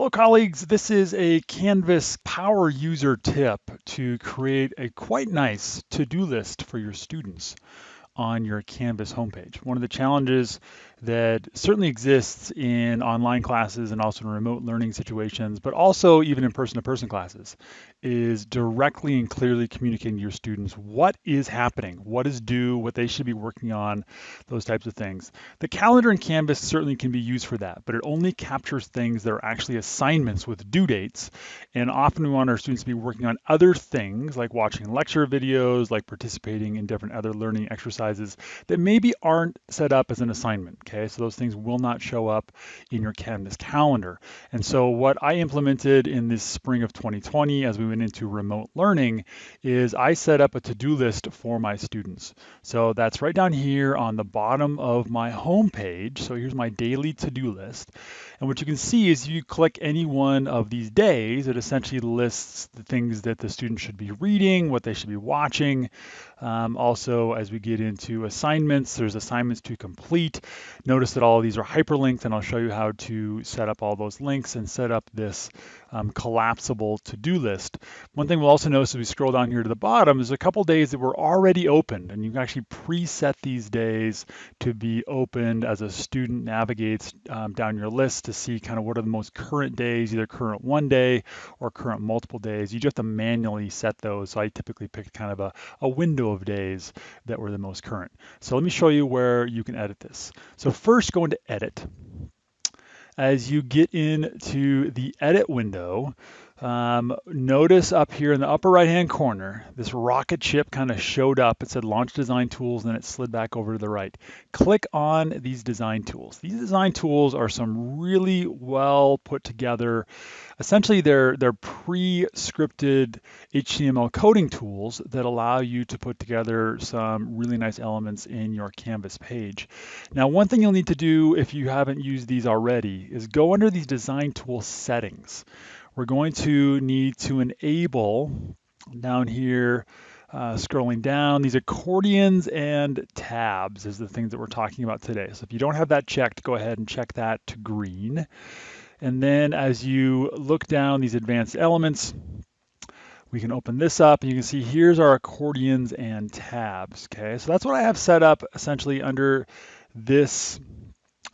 Hello colleagues, this is a Canvas power user tip to create a quite nice to-do list for your students on your Canvas homepage. One of the challenges that certainly exists in online classes and also in remote learning situations, but also even in person-to-person classes, is directly and clearly communicating to your students what is happening, what is due, what they should be working on, those types of things. The calendar in Canvas certainly can be used for that, but it only captures things that are actually assignments with due dates. And often we want our students to be working on other things like watching lecture videos, like participating in different other learning exercises that maybe aren't set up as an assignment okay? So those things will not show up in your Canvas calendar. And so what I implemented in this spring of 2020 as we went into remote learning is I set up a to-do list for my students. So that's right down here on the bottom of my home page. So here's my daily to-do list. And what you can see is you click any one of these days, it essentially lists the things that the student should be reading, what they should be watching. Um, also, as we get into assignments, there's assignments to complete. Notice that all of these are hyperlinked and I'll show you how to set up all those links and set up this um, collapsible to-do list. One thing we'll also notice as we scroll down here to the bottom is a couple days that were already opened and you can actually preset these days to be opened as a student navigates um, down your list to see kind of what are the most current days, either current one day or current multiple days. You just have to manually set those. So I typically pick kind of a, a window of days that were the most current. So let me show you where you can edit this. So first go into edit. As you get into the edit window, um, notice up here in the upper right hand corner, this rocket ship kind of showed up. It said launch design tools, and then it slid back over to the right. Click on these design tools. These design tools are some really well put together, essentially they're, they're pre-scripted HTML coding tools that allow you to put together some really nice elements in your Canvas page. Now, one thing you'll need to do if you haven't used these already is go under these design tool settings we're going to need to enable down here, uh, scrolling down, these accordions and tabs is the things that we're talking about today. So if you don't have that checked, go ahead and check that to green. And then as you look down these advanced elements, we can open this up and you can see here's our accordions and tabs, okay? So that's what I have set up essentially under this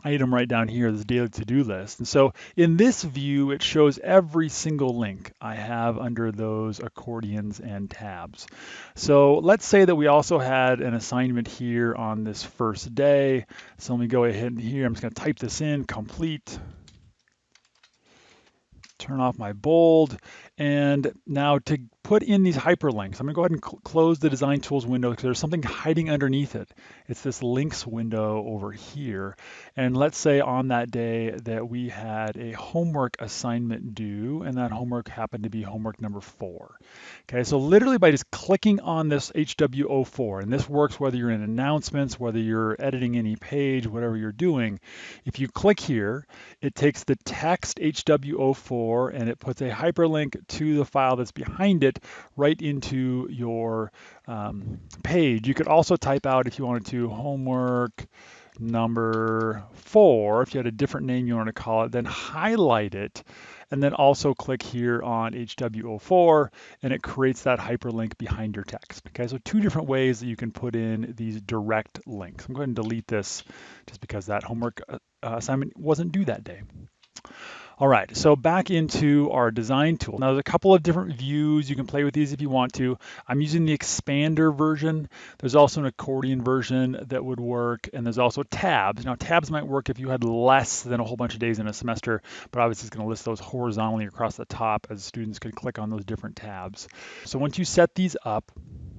item right down here, this daily to-do list. And so in this view, it shows every single link I have under those accordions and tabs. So let's say that we also had an assignment here on this first day. So let me go ahead and here, I'm just gonna type this in, complete turn off my bold. And now to put in these hyperlinks, I'm gonna go ahead and cl close the design tools window because there's something hiding underneath it. It's this links window over here. And let's say on that day that we had a homework assignment due and that homework happened to be homework number four. Okay, so literally by just clicking on this HW04, and this works whether you're in announcements, whether you're editing any page, whatever you're doing, if you click here, it takes the text HW04 and it puts a hyperlink to the file that's behind it right into your um, page. You could also type out if you wanted to homework number four, if you had a different name you want to call it, then highlight it and then also click here on HW04 and it creates that hyperlink behind your text. Okay, so two different ways that you can put in these direct links. I'm going to delete this just because that homework uh, assignment wasn't due that day. All right, so back into our design tool. Now there's a couple of different views. You can play with these if you want to. I'm using the expander version. There's also an accordion version that would work, and there's also tabs. Now tabs might work if you had less than a whole bunch of days in a semester, but obviously it's gonna list those horizontally across the top as students could click on those different tabs. So once you set these up,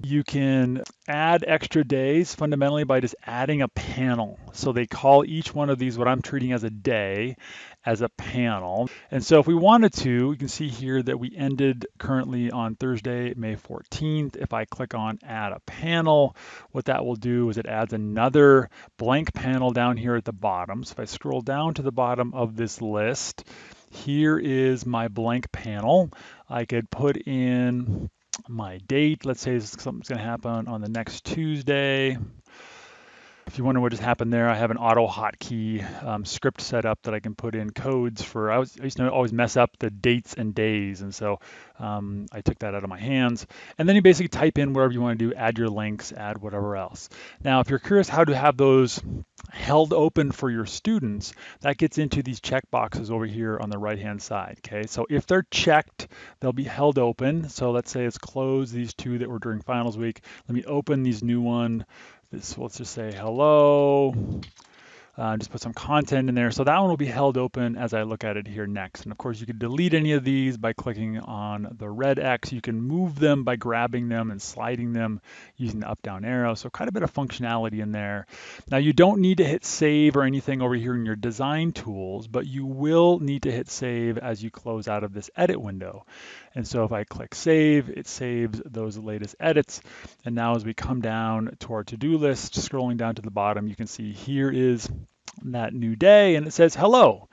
you can add extra days fundamentally by just adding a panel. So they call each one of these what I'm treating as a day as a panel. And so if we wanted to, you can see here that we ended currently on Thursday, May 14th. If I click on add a panel, what that will do is it adds another blank panel down here at the bottom. So if I scroll down to the bottom of this list, here is my blank panel. I could put in my date. Let's say something's going to happen on the next Tuesday. If you wonder what just happened there, I have an auto hotkey um, script set up that I can put in codes for. I, was, I used to always mess up the dates and days, and so um, I took that out of my hands. And then you basically type in wherever you want to do, add your links, add whatever else. Now, if you're curious how to have those held open for your students, that gets into these check boxes over here on the right hand side. Okay, so if they're checked, they'll be held open. So let's say it's closed, these two that were during finals week. Let me open these new one. This, let's just say hello uh, just put some content in there. So that one will be held open as I look at it here next. And of course, you can delete any of these by clicking on the red X. You can move them by grabbing them and sliding them using the up down arrow. So quite a bit of functionality in there. Now you don't need to hit save or anything over here in your design tools, but you will need to hit save as you close out of this edit window. And so if I click save, it saves those latest edits. And now as we come down to our to-do list, scrolling down to the bottom, you can see here is that new day and it says hello.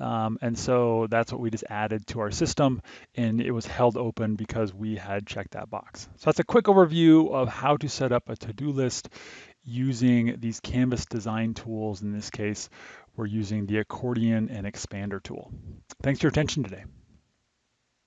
Um, and so that's what we just added to our system and it was held open because we had checked that box. So that's a quick overview of how to set up a to-do list using these Canvas design tools. In this case, we're using the accordion and expander tool. Thanks for your attention today.